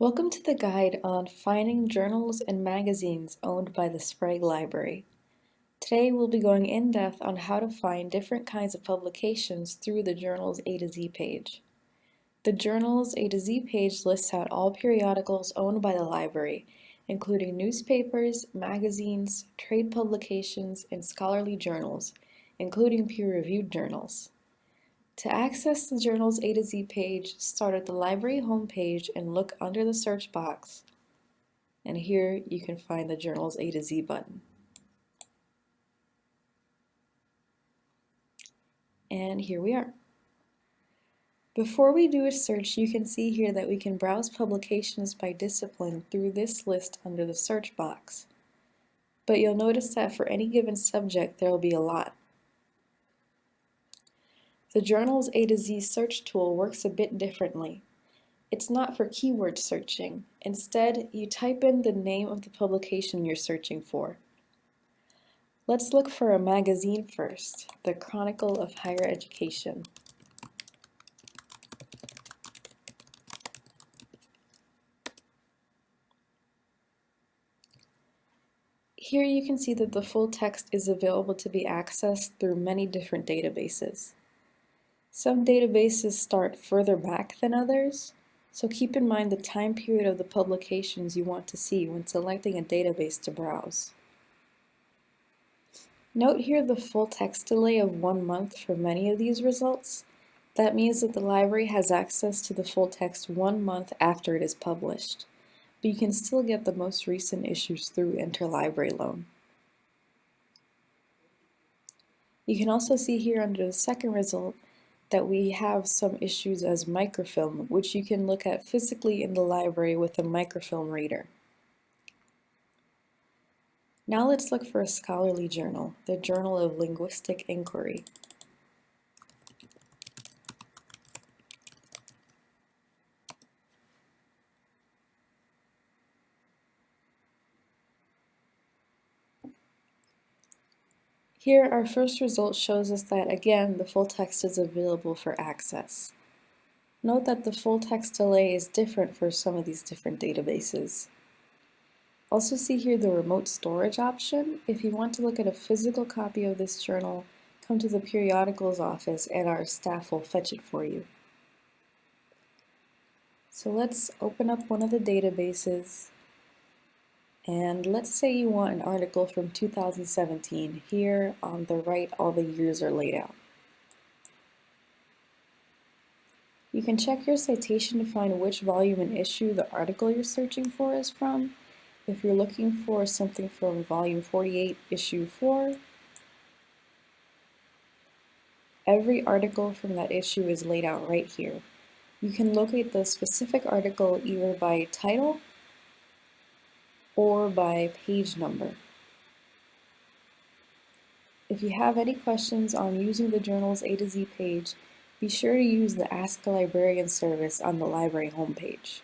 Welcome to the guide on finding journals and magazines owned by the Sprague Library. Today we'll be going in depth on how to find different kinds of publications through the Journals A to Z page. The Journals A to Z page lists out all periodicals owned by the library, including newspapers, magazines, trade publications, and scholarly journals, including peer-reviewed journals. To access the Journal's A to Z page, start at the library homepage and look under the search box. And here you can find the Journal's A to Z button. And here we are. Before we do a search, you can see here that we can browse publications by discipline through this list under the search box. But you'll notice that for any given subject, there will be a lot. The journal's A to Z search tool works a bit differently. It's not for keyword searching. Instead, you type in the name of the publication you're searching for. Let's look for a magazine first, the Chronicle of Higher Education. Here you can see that the full text is available to be accessed through many different databases. Some databases start further back than others, so keep in mind the time period of the publications you want to see when selecting a database to browse. Note here the full text delay of one month for many of these results. That means that the library has access to the full text one month after it is published, but you can still get the most recent issues through Interlibrary Loan. You can also see here under the second result that we have some issues as microfilm, which you can look at physically in the library with a microfilm reader. Now let's look for a scholarly journal, the Journal of Linguistic Inquiry. Here, our first result shows us that, again, the full text is available for access. Note that the full text delay is different for some of these different databases. Also see here the remote storage option. If you want to look at a physical copy of this journal, come to the periodicals office and our staff will fetch it for you. So let's open up one of the databases and let's say you want an article from 2017. Here on the right, all the years are laid out. You can check your citation to find which volume and issue the article you're searching for is from. If you're looking for something from volume 48, issue 4, every article from that issue is laid out right here. You can locate the specific article either by title or by page number. If you have any questions on using the journal's A to Z page, be sure to use the Ask a Librarian service on the library homepage.